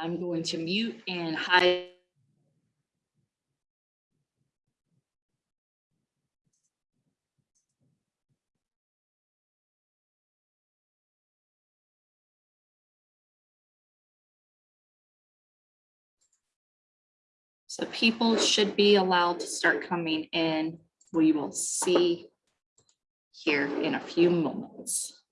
I'm going to mute and hide. So people should be allowed to start coming in. We will see here in a few moments.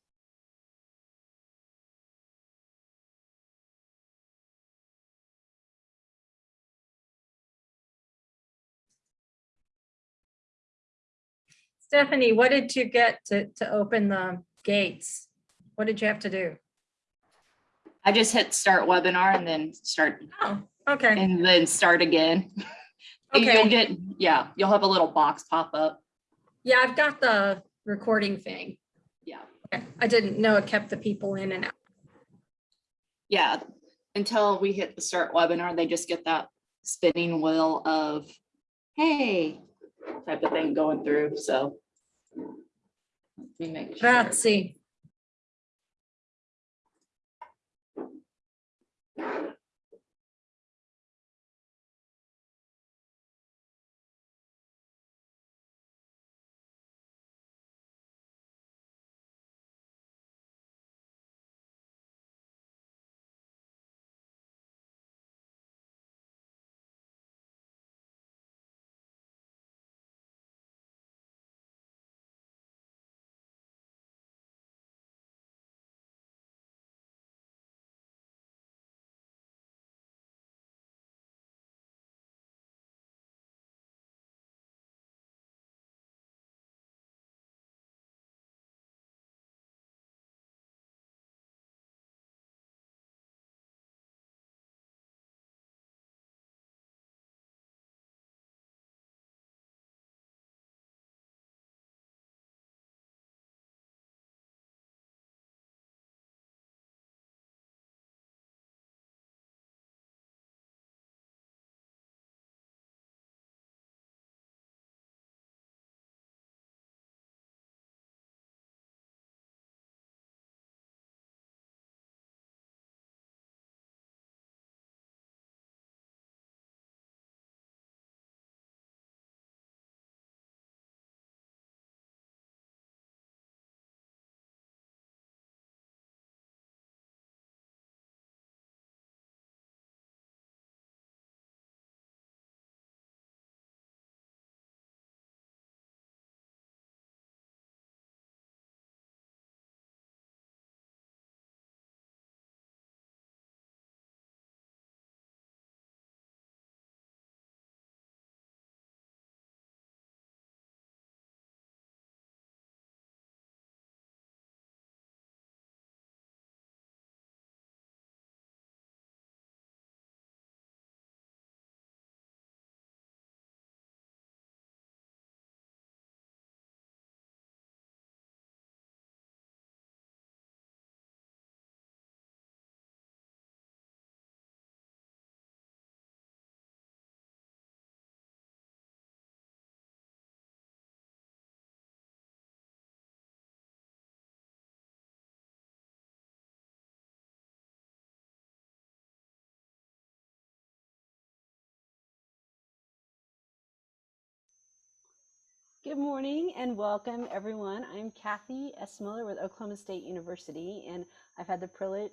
Stephanie, what did you get to, to open the gates? What did you have to do? I just hit start webinar and then start Oh, okay, and then start again. And You'll get, yeah, you'll have a little box pop up. yeah, I've got the recording thing. Yeah, Okay, I didn't know it kept the people in and out. yeah. Until we hit the start webinar, they just get that spinning wheel of, hey, type of thing going through, so. Grazie. Good morning and welcome everyone. I'm Kathy S. Miller with Oklahoma State University and I've had the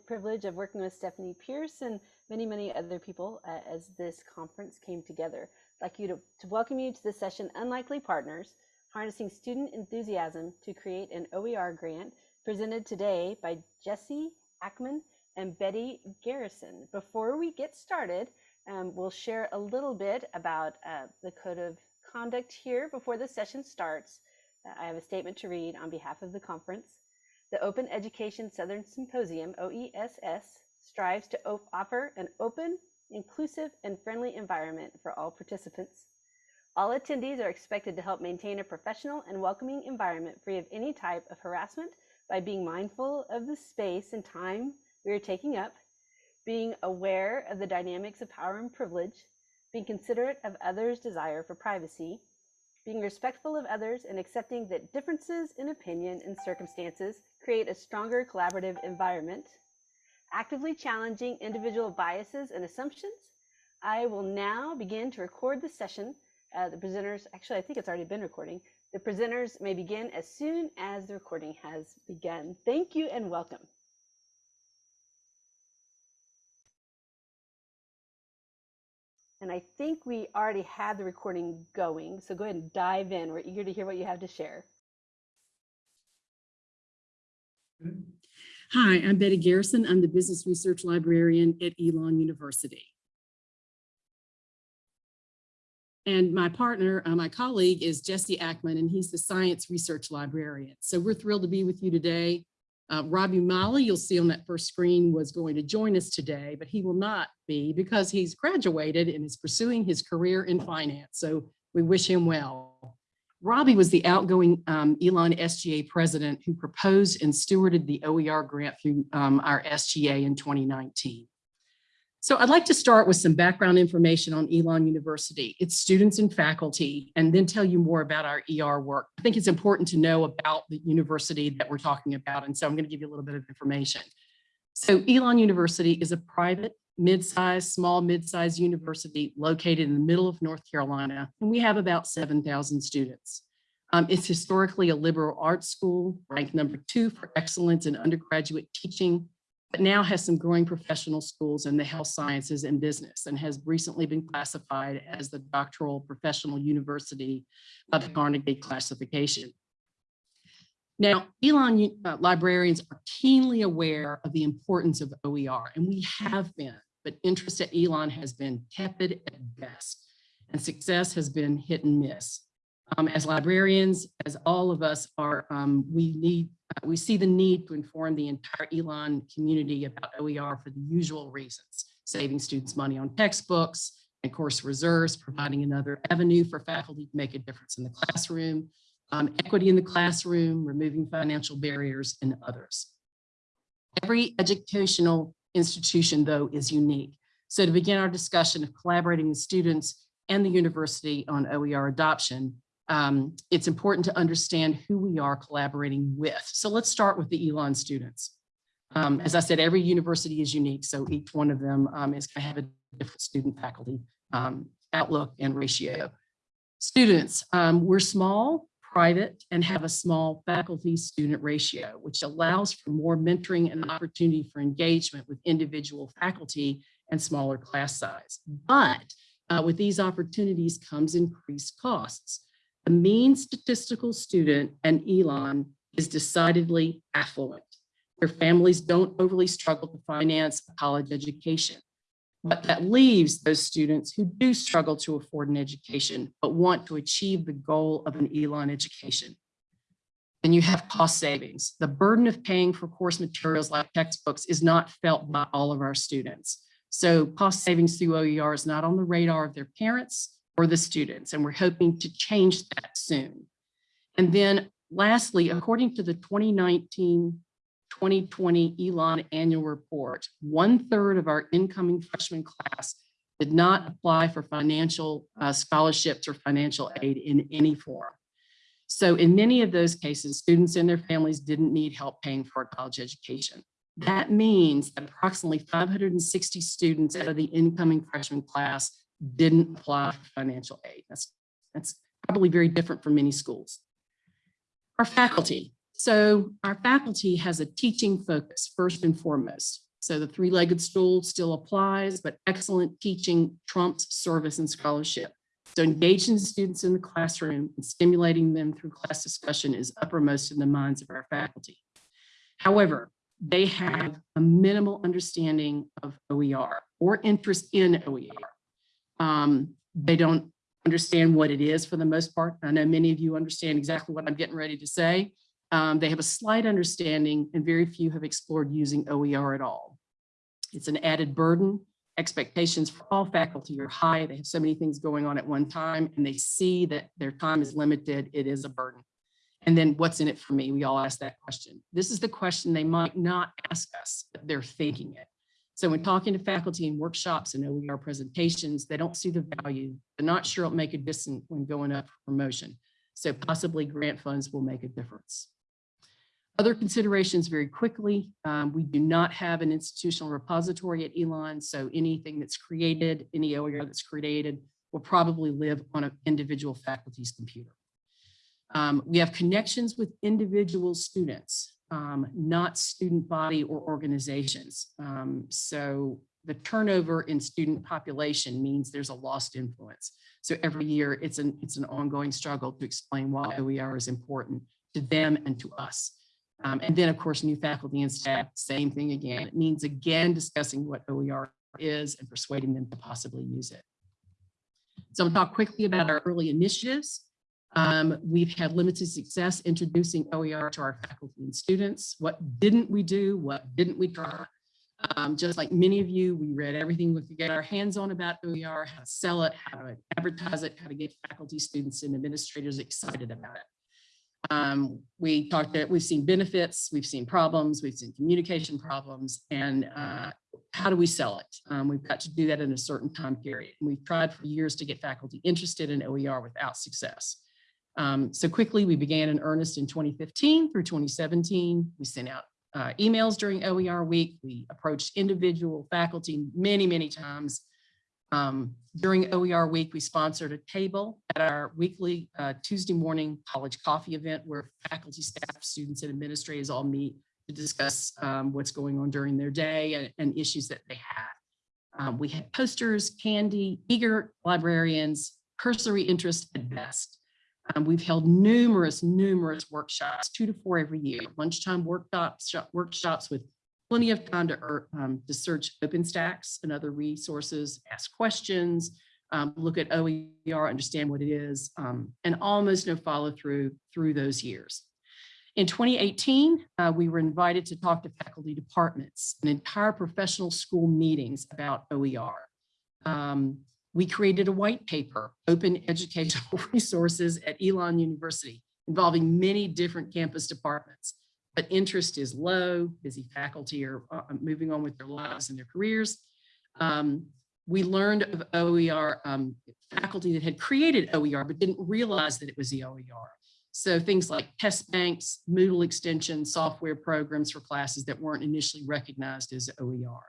privilege of working with Stephanie Pierce and many, many other people uh, as this conference came together. I'd like you to, to welcome you to the session Unlikely Partners, Harnessing Student Enthusiasm to Create an OER Grant presented today by Jesse Ackman and Betty Garrison. Before we get started, um, we'll share a little bit about uh, the Code of Conduct here before the session starts. I have a statement to read on behalf of the conference. The Open Education Southern Symposium, OESS, strives to op- offer an open, inclusive, and friendly environment for all participants. All attendees are expected to help maintain a professional and welcoming environment free of any type of harassment by being mindful of the space and time we are taking up, being aware of the dynamics of power and privilege, being considerate of others' desire for privacy, being respectful of others, and accepting that differences in opinion and circumstances create a stronger collaborative environment, actively challenging individual biases and assumptions. I will now begin to record the session. Uh, the presenters, actually, I think it's already been recording. The presenters may begin as soon as the recording has begun. Thank you and welcome. And I think we already had the recording going, so go ahead and dive in. We're eager to hear what you have to share. Hi, I'm Betty Garrison. I'm the Business Research Librarian at Elon University. And my partner, uh, my colleague is Jesse Ackman, and he's the Science Research Librarian. So we're thrilled to be with you today. Uh, Robbie Molly, you'll see on that first screen, was going to join us today, but he will not be because he's graduated and is pursuing his career in finance. So we wish him well. Robbie was the outgoing um, Elon SGA president who proposed and stewarded the OER grant through um, our SGA in 2019. So I'd like to start with some background information on Elon University, its students and faculty, and then tell you more about our ER work. I think it's important to know about the university that we're talking about, and so I'm going to give you a little bit of information. So Elon University is a private, mid-sized, small mid-sized university located in the middle of North Carolina, and we have about 7,000 students. Um, it's historically a liberal arts school, ranked number two for excellence in undergraduate teaching, but now has some growing professional schools in the health sciences and business, and has recently been classified as the doctoral professional university by the Carnegie classification. Now, Elon uh, librarians are keenly aware of the importance of OER, and we have been, but interest at Elon has been tepid at best, and success has been hit and miss. Um, as librarians, as all of us are, um, we need, uh, we see the need to inform the entire Elon community about OER for the usual reasons, saving students money on textbooks and course reserves, providing another avenue for faculty to make a difference in the classroom, um, equity in the classroom, removing financial barriers, and others. Every educational institution, though, is unique. So to begin our discussion of collaborating with students and the university on OER adoption, um, it's important to understand who we are collaborating with. So let's start with the Elon students. Um, as I said, every university is unique, so each one of them um, is going to have a different student faculty um, outlook and ratio. Students, um, we're small, private, and have a small faculty student ratio, which allows for more mentoring and opportunity for engagement with individual faculty and smaller class size. But uh, with these opportunities comes increased costs. The mean statistical student and Elon is decidedly affluent. Their families don't overly struggle to finance a college education. But that leaves those students who do struggle to afford an education, but want to achieve the goal of an Elon education. Then you have cost savings. The burden of paying for course materials like textbooks is not felt by all of our students. So cost savings through OER is not on the radar of their parents or the students, and we're hoping to change that soon. And then lastly, according to the 2019 2020 Elon annual report, one third of our incoming freshman class did not apply for financial uh, scholarships or financial aid in any form. So in many of those cases, students and their families didn't need help paying for a college education. That means approximately 560 students out of the incoming freshman class didn't apply for financial aid. That's, that's probably very different for many schools. Our faculty. So our faculty has a teaching focus first and foremost. So the three-legged stool still applies, but excellent teaching trumps service and scholarship. So engaging the students in the classroom and stimulating them through class discussion is uppermost in the minds of our faculty. However, they have a minimal understanding of OER or interest in OER. Um, they don't understand what it is for the most part. I know many of you understand exactly what I'm getting ready to say. Um, they have a slight understanding and very few have explored using OER at all. It's an added burden. Expectations for all faculty are high. They have so many things going on at one time and they see that their time is limited. It is a burden. And then what's in it for me? We all ask that question. This is the question they might not ask us, but they're thinking it. So when talking to faculty in workshops and OER presentations, they don't see the value. They're not sure it'll make a difference when going up for promotion. So possibly grant funds will make a difference. Other considerations very quickly, um, we do not have an institutional repository at Elon, so anything that's created, any OER that's created will probably live on an individual faculty's computer. Um, we have connections with individual students, um, not student body or organizations. Um, so the turnover in student population means there's a lost influence. So every year it's an, it's an ongoing struggle to explain why OER is important to them and to us. Um, and then of course, new faculty and staff, same thing again. It means again, discussing what OER is and persuading them to possibly use it. So I'll talk quickly about our early initiatives. Um, we've had limited success introducing OER to our faculty and students. What didn't we do? What didn't we try? Um, just like many of you, we read everything we could get our hands on about OER, how to sell it, how to advertise it, how to get faculty, students, and administrators excited about it. Um, we talked that we've seen benefits, we've seen problems, we've seen communication problems, and uh, how do we sell it? Um, we've got to do that in a certain time period. We've tried for years to get faculty interested in OER without success. Um, so quickly, we began in earnest in 2015 through 2017. We sent out uh, emails during OER week. We approached individual faculty many, many times. Um, during OER week, we sponsored a table at our weekly uh, Tuesday morning college coffee event where faculty, staff, students, and administrators all meet to discuss um, what's going on during their day and, and issues that they have. Um, we had posters, candy, eager librarians, cursory interest at best. Um, we've held numerous, numerous workshops, two to four every year, lunchtime workshops, workshops with plenty of time to, um, to search OpenStax and other resources, ask questions, um, look at OER, understand what it is, um, and almost no follow through through those years. In 2018, uh, we were invited to talk to faculty departments and entire professional school meetings about OER. Um, we created a white paper, Open Educational Resources at Elon University, involving many different campus departments. But interest is low, busy faculty are uh, moving on with their lives and their careers. Um, we learned of OER um, faculty that had created OER, but didn't realize that it was the OER. So things like test banks, Moodle extensions, software programs for classes that weren't initially recognized as OER.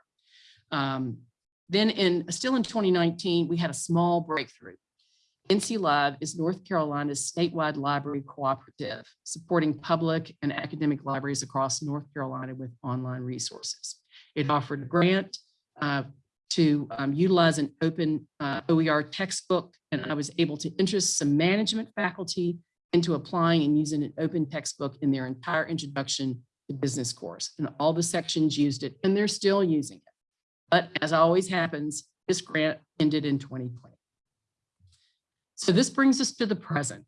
Um, then in still in 2019, we had a small breakthrough. NC Live is North Carolina's statewide library cooperative, supporting public and academic libraries across North Carolina with online resources. It offered a grant uh, to um, utilize an open uh, OER textbook, and I was able to interest some management faculty into applying and using an open textbook in their entire introduction to business course. And all the sections used it, and they're still using it. But as always happens, this grant ended in 2020. So this brings us to the present.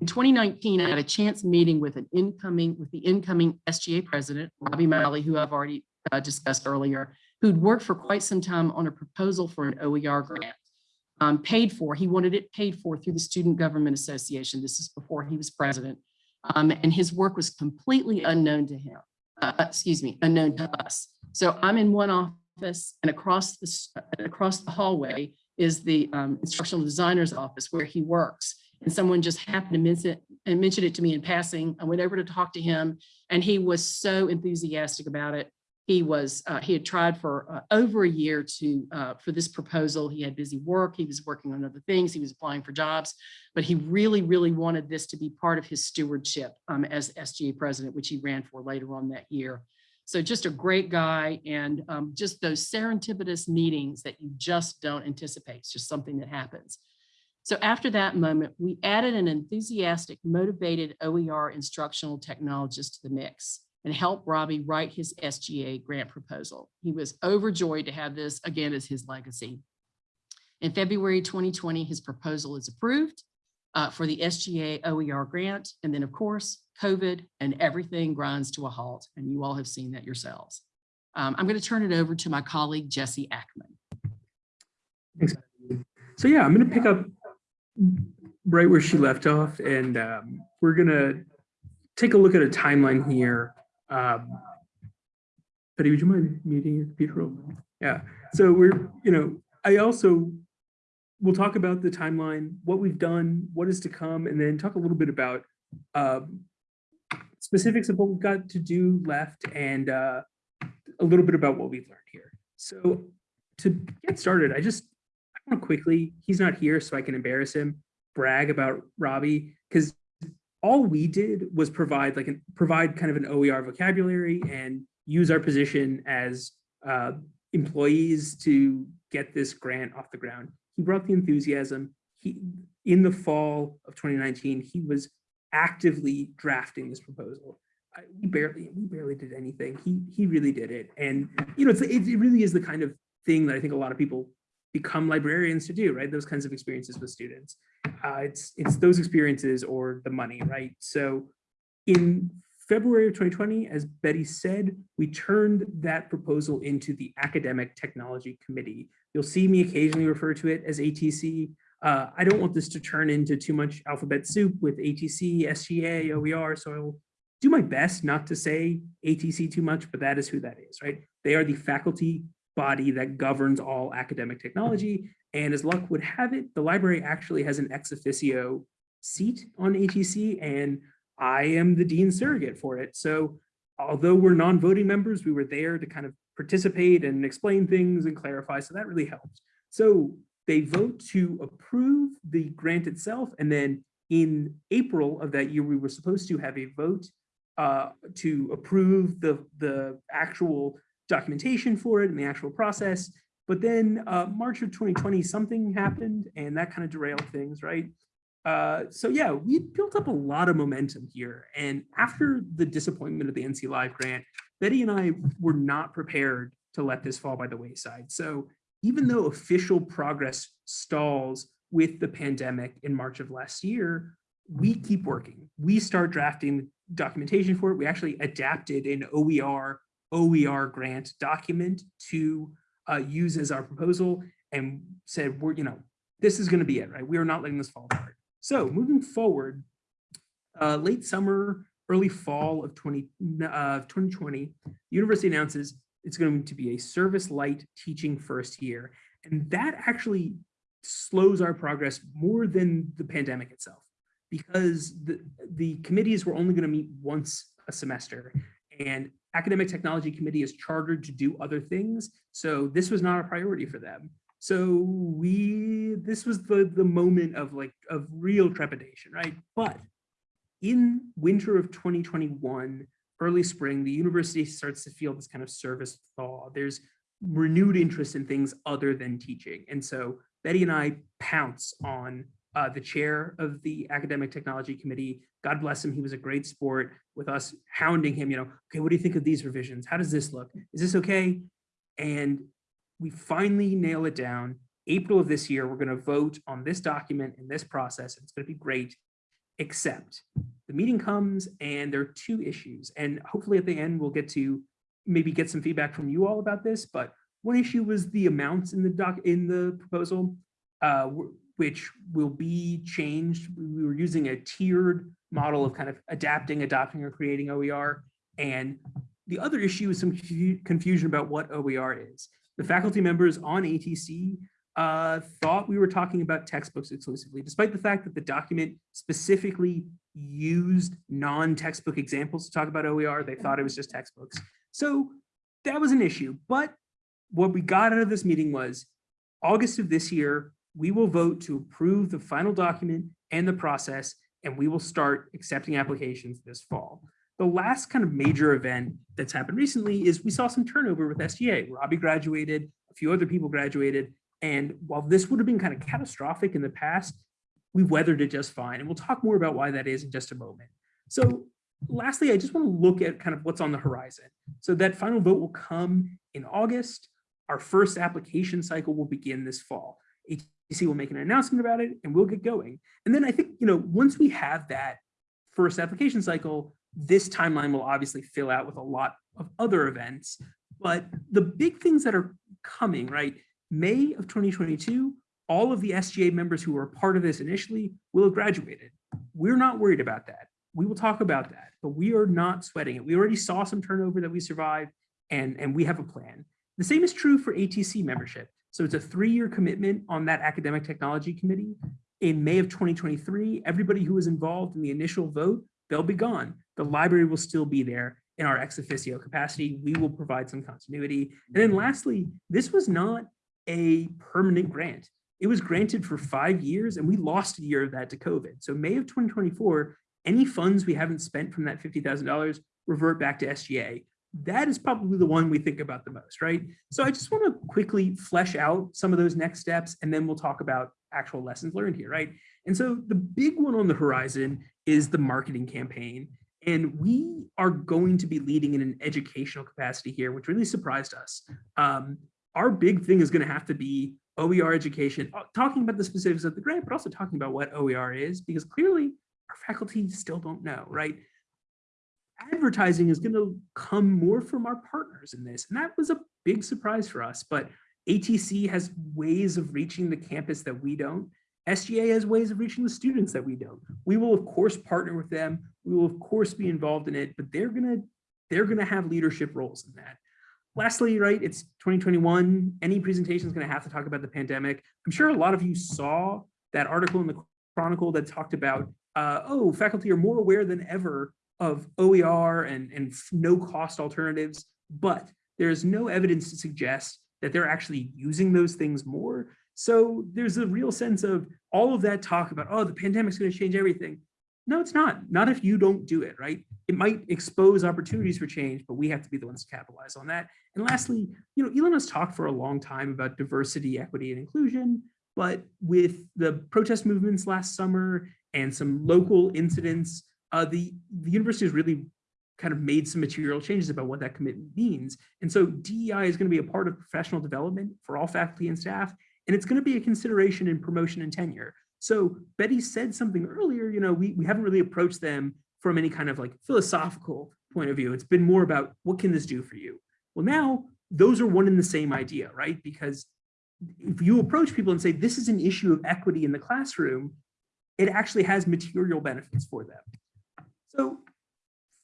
In 2019, I had a chance meeting with an incoming, with the incoming SGA president, Robbie Malley, who I've already uh, discussed earlier, who'd worked for quite some time on a proposal for an OER grant. Um, paid for, he wanted it paid for through the Student Government Association. This is before he was president. Um, and his work was completely unknown to him, uh, excuse me, unknown to us. So I'm in one office and across the, across the hallway is the um, instructional designer's office where he works. And someone just happened to mention it, and mention it to me in passing. I went over to talk to him and he was so enthusiastic about it. He was, uh, he had tried for uh, over a year to, uh, for this proposal. He had busy work. He was working on other things. He was applying for jobs, but he really, really wanted this to be part of his stewardship um, as SGA president, which he ran for later on that year. So just a great guy and um, just those serendipitous meetings that you just don't anticipate. It's just something that happens. So after that moment, we added an enthusiastic, motivated OER instructional technologist to the mix and helped Robbie write his SGA grant proposal. He was overjoyed to have this again as his legacy. In February 2020, his proposal is approved uh, for the SGA OER grant. And then of course, COVID and everything grinds to a halt. And you all have seen that yourselves. Um, I'm going to turn it over to my colleague, Jesse Ackman. Thanks. So yeah, I'm going to pick up right where she left off and um, we're going to take a look at a timeline here. Um, Betty, would you mind muting your computer? Yeah, so we're, you know, I also, we'll talk about the timeline, what we've done, what is to come, and then talk a little bit about um, specifics of what we've got to do left and uh, a little bit about what we've learned here. So to get started, I just I want to quickly, he's not here so I can embarrass him, brag about Robbie, because all we did was provide like an provide kind of an OER vocabulary and use our position as uh, employees to get this grant off the ground. He brought the enthusiasm. He in the fall of 2019, he was actively drafting this proposal. I, we barely we barely did anything. He he really did it, and you know it's, it, it really is the kind of thing that I think a lot of people become librarians to do, right? Those kinds of experiences with students. Uh, it's it's those experiences or the money, right? So in February of 2020, as Betty said, we turned that proposal into the Academic Technology Committee. You'll see me occasionally refer to it as ATC. Uh, I don't want this to turn into too much alphabet soup with ATC, SGA, OER, so I'll do my best not to say ATC too much, but that is who that is, right? They are the faculty body that governs all academic technology. And as luck would have it, the library actually has an ex officio seat on ATC and I am the dean surrogate for it. So although we're non-voting members, we were there to kind of participate and explain things and clarify. So that really helped. So they vote to approve the grant itself. And then in April of that year, we were supposed to have a vote uh, to approve the, the actual documentation for it and the actual process. But then uh, March of 2020, something happened and that kind of derailed things, right? Uh, so yeah, we built up a lot of momentum here. And after the disappointment of the NC Live grant, Betty and I were not prepared to let this fall by the wayside. So even though official progress stalls with the pandemic in March of last year, we keep working. We start drafting documentation for it. We actually adapted an OER OER grant document to uh, use as our proposal and said, we're, you know, this is going to be it, right? We are not letting this fall apart. So moving forward, uh, late summer, early fall of 20, uh, 2020, the university announces it's going to be a service light teaching first year. And that actually slows our progress more than the pandemic itself because the, the committees were only going to meet once a semester and academic technology committee is chartered to do other things. So this was not a priority for them. So we, this was the, the moment of like, of real trepidation, right? But in winter of 2021, early spring, the university starts to feel this kind of service thaw. There's renewed interest in things other than teaching. And so Betty and I pounce on uh, the chair of the academic technology committee. God bless him. He was a great sport with us hounding him, you know, okay, what do you think of these revisions? How does this look? Is this okay? And we finally nail it down. April of this year, we're going to vote on this document and this process. It's going to be great, except the meeting comes and there are two issues. And hopefully at the end, we'll get to maybe get some feedback from you all about this. But one issue was the amounts in the doc in the proposal. Uh, which will be changed. We were using a tiered model of kind of adapting, adopting, or creating OER. And the other issue is some confusion about what OER is. The faculty members on ATC uh, thought we were talking about textbooks exclusively, despite the fact that the document specifically used non-textbook examples to talk about OER. They thought it was just textbooks. So that was an issue. But what we got out of this meeting was August of this year, we will vote to approve the final document and the process, and we will start accepting applications this fall. The last kind of major event that's happened recently is we saw some turnover with SGA. Robbie graduated, a few other people graduated, and while this would have been kind of catastrophic in the past, we weathered it just fine. And we'll talk more about why that is in just a moment. So lastly, I just want to look at kind of what's on the horizon. So that final vote will come in August. Our first application cycle will begin this fall. ATC will make an announcement about it and we'll get going. And then I think, you know, once we have that first application cycle, this timeline will obviously fill out with a lot of other events. But the big things that are coming, right? May of 2022, all of the SGA members who were part of this initially will have graduated. We're not worried about that. We will talk about that, but we are not sweating it. We already saw some turnover that we survived and, and we have a plan. The same is true for ATC membership. So it's a three-year commitment on that academic technology committee. In May of 2023, everybody who was involved in the initial vote, they'll be gone. The library will still be there in our ex officio capacity. We will provide some continuity. And then lastly, this was not a permanent grant. It was granted for five years and we lost a year of that to COVID. So May of 2024, any funds we haven't spent from that $50,000 revert back to SGA. That is probably the one we think about the most, right? So I just want to quickly flesh out some of those next steps and then we'll talk about actual lessons learned here, right? And so the big one on the horizon is the marketing campaign. And we are going to be leading in an educational capacity here, which really surprised us. Um, our big thing is going to have to be OER education, uh, talking about the specifics of the grant, but also talking about what OER is, because clearly our faculty still don't know, right? Advertising is going to come more from our partners in this, and that was a big surprise for us, but ATC has ways of reaching the campus that we don't. SGA has ways of reaching the students that we don't. We will of course partner with them. We will of course be involved in it, but they're gonna they're gonna have leadership roles in that. Lastly, right, it's 2021. Any presentation is gonna have to talk about the pandemic. I'm sure a lot of you saw that article in the Chronicle that talked about, uh, oh, faculty are more aware than ever of OER and, and no cost alternatives, but there's no evidence to suggest that they're actually using those things more. So there's a real sense of all of that talk about, oh, the pandemic's going to change everything. No, it's not. Not if you don't do it, right? It might expose opportunities for change, but we have to be the ones to capitalize on that. And lastly, you know, Elon has talked for a long time about diversity, equity, and inclusion, but with the protest movements last summer and some local incidents, uh, the, the university has really kind of made some material changes about what that commitment means. And so DEI is going to be a part of professional development for all faculty and staff, and it's going to be a consideration in promotion and tenure. So Betty said something earlier, you know, we, we haven't really approached them from any kind of like philosophical point of view. It's been more about what can this do for you? Well, now those are one and the same idea, right? Because if you approach people and say, this is an issue of equity in the classroom, it actually has material benefits for them. So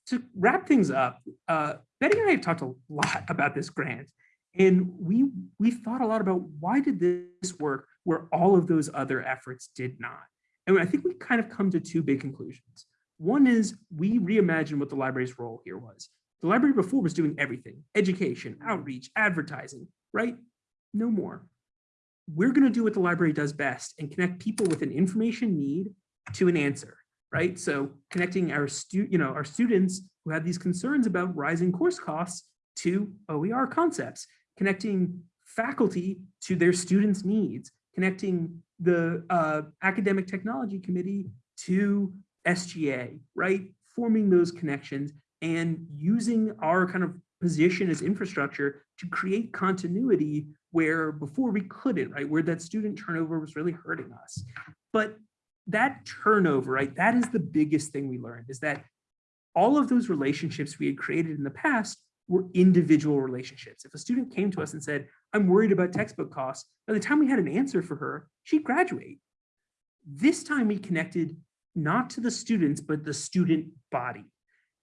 to wrap things up, uh, Betty and I have talked a lot about this grant, and we we thought a lot about why did this work where all of those other efforts did not. And I think we kind of come to two big conclusions. One is we reimagined what the library's role here was. The library before was doing everything, education, outreach, advertising, right? No more. We're gonna do what the library does best and connect people with an information need to an answer right? So connecting our stu you know, our students who have these concerns about rising course costs to OER concepts, connecting faculty to their students' needs, connecting the uh, academic technology committee to SGA, right? Forming those connections and using our kind of position as infrastructure to create continuity where before we couldn't, right? Where that student turnover was really hurting us. But that turnover, right? That is the biggest thing we learned is that all of those relationships we had created in the past were individual relationships. If a student came to us and said, I'm worried about textbook costs, by the time we had an answer for her, she'd graduate. This time we connected not to the students, but the student body.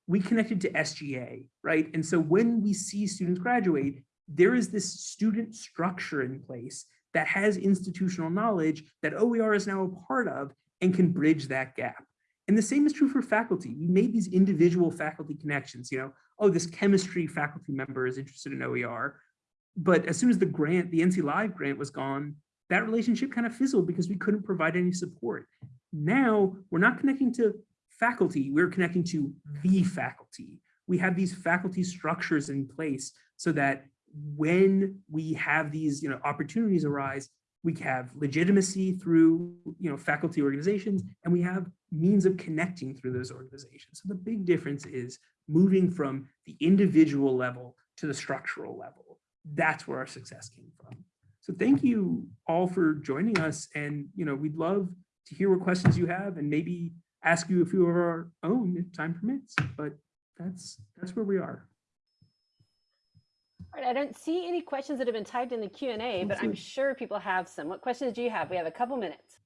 We connected to SGA, right? And so when we see students graduate, there is this student structure in place that has institutional knowledge that OER is now a part of and can bridge that gap. And the same is true for faculty. We made these individual faculty connections, you know, oh, this chemistry faculty member is interested in OER. But as soon as the grant, the NC Live grant was gone, that relationship kind of fizzled because we couldn't provide any support. Now we're not connecting to faculty, we're connecting to the faculty. We have these faculty structures in place so that when we have these you know, opportunities arise, we have legitimacy through you know faculty organizations and we have means of connecting through those organizations. So the big difference is moving from the individual level to the structural level. That's where our success came from. So thank you all for joining us and you know we'd love to hear what questions you have and maybe ask you a few of our own if time permits but that's that's where we are I don't see any questions that have been typed in the Q and A, but I'm sure people have some. What questions do you have? We have a couple minutes.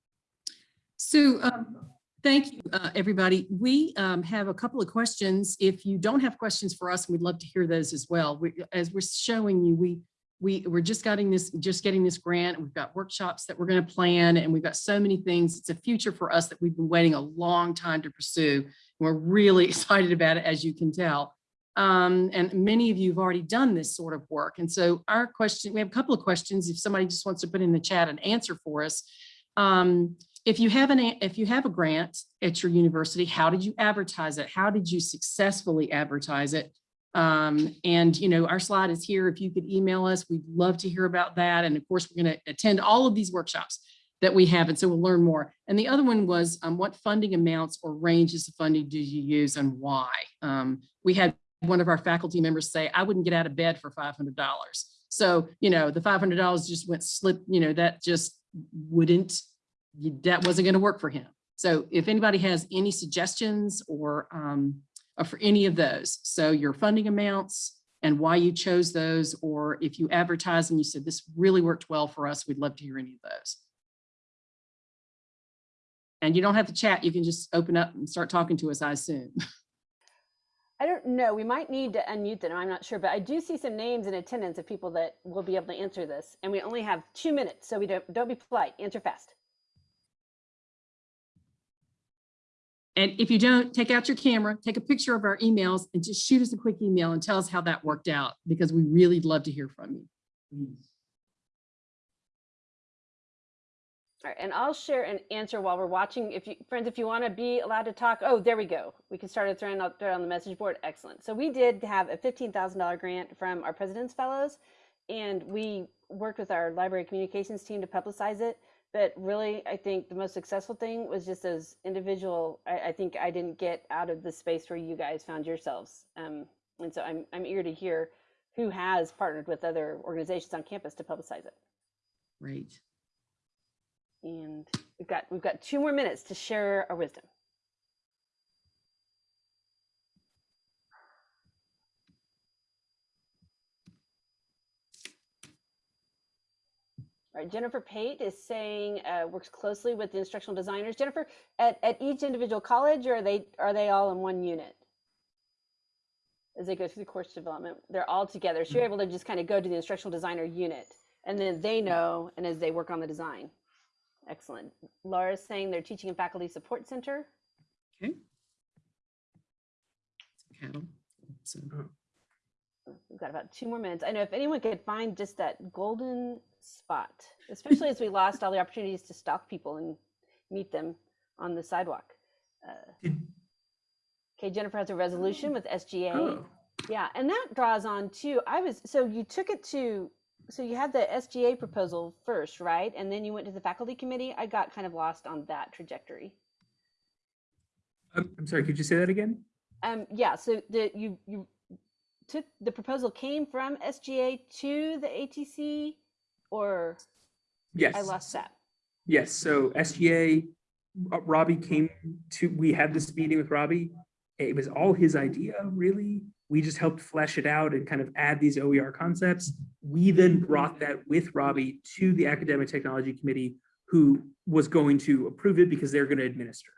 So um, thank you, uh, everybody. We um, have a couple of questions. If you don't have questions for us, we'd love to hear those as well. We, as we're showing you, we we we're just getting this just getting this grant. We've got workshops that we're going to plan, and we've got so many things. It's a future for us that we've been waiting a long time to pursue. We're really excited about it, as you can tell. Um, and many of you have already done this sort of work. And so our question, we have a couple of questions. If somebody just wants to put in the chat an answer for us. Um, if you have an, if you have a grant at your university, how did you advertise it? How did you successfully advertise it? Um, and you know, our slide is here. If you could email us, we'd love to hear about that. And of course, we're going to attend all of these workshops that we have. And so we'll learn more. And the other one was um, what funding amounts or ranges of funding do you use and why? Um, we had one of our faculty members say, I wouldn't get out of bed for $500. So, you know, the $500 just went slip, you know, that just wouldn't, that wasn't going to work for him. So if anybody has any suggestions or um, uh, for any of those, so your funding amounts and why you chose those, or if you advertise and you said this really worked well for us, we'd love to hear any of those. And you don't have to chat, you can just open up and start talking to us, I assume. I don't know. We might need to unmute them. I'm not sure, but I do see some names in attendance of people that will be able to answer this. And we only have two minutes, so we don't don't be polite. Answer fast. And if you don't, take out your camera, take a picture of our emails and just shoot us a quick email and tell us how that worked out because we really love to hear from you. Please. All right, and I'll share an answer while we're watching. If you friends, if you want to be allowed to talk, oh, there we go. We can start it throwing out there on the message board. Excellent. So we did have a fifteen thousand dollar grant from our President's Fellows, and we worked with our library communications team to publicize it. But really, I think the most successful thing was just those individual. I, I think I didn't get out of the space where you guys found yourselves, um, and so I'm I'm eager to hear who has partnered with other organizations on campus to publicize it. Great. And we've got we've got two more minutes to share our wisdom. All right, Jennifer Pate is saying uh, works closely with the instructional designers. Jennifer, at, at each individual college, or are they are they all in one unit? As they go through the course development, they're all together. So you're able to just kind of go to the instructional designer unit, and then they know, and as they work on the design. Excellent. Laura's saying they're teaching and faculty support center. Okay. Cattle. So, We've got about two more minutes. I know if anyone could find just that golden spot, especially as we lost all the opportunities to stalk people and meet them on the sidewalk. Uh, okay, Jennifer has a resolution with SGA. Oh, Yeah, and that draws on to I was so you took it to so you had the SGA proposal first, right? And then you went to the faculty committee. I got kind of lost on that trajectory. I'm I'm sorry, could you say that again? Um, yeah, so the you you took the proposal came from SGA to the ATC, or Yes. I lost that. Yes, so SGA, uh, Robbie came to, we had this meeting with Robbie. It was all his idea, really. We just helped flesh it out and kind of add these OER concepts. We then brought that with Robbie to the Academic Technology Committee, who was going to approve it because they're going to administer it.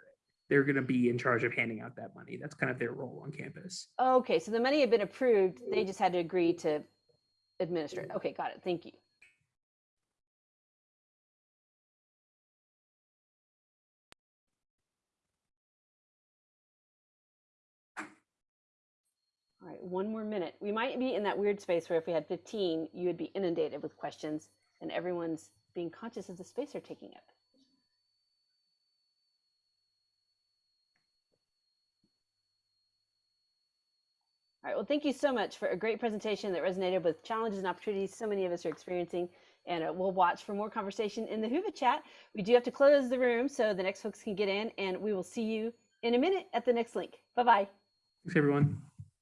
They're going to be in charge of handing out that money. That's kind of their role on campus. Okay, so the money had been approved. They just had to agree to administer it. Okay, got it. Thank you. One more minute. We might be in that weird space where if we had 15, you would be inundated with questions and everyone's being conscious of the space they're taking up. All right, well, thank you so much for a great presentation that resonated with challenges and opportunities so many of us are experiencing. And uh, we'll watch for more conversation in the Whova chat. We do have to close the room so the next folks can get in, and we will see you in a minute at the next link. Bye bye. Thanks, everyone.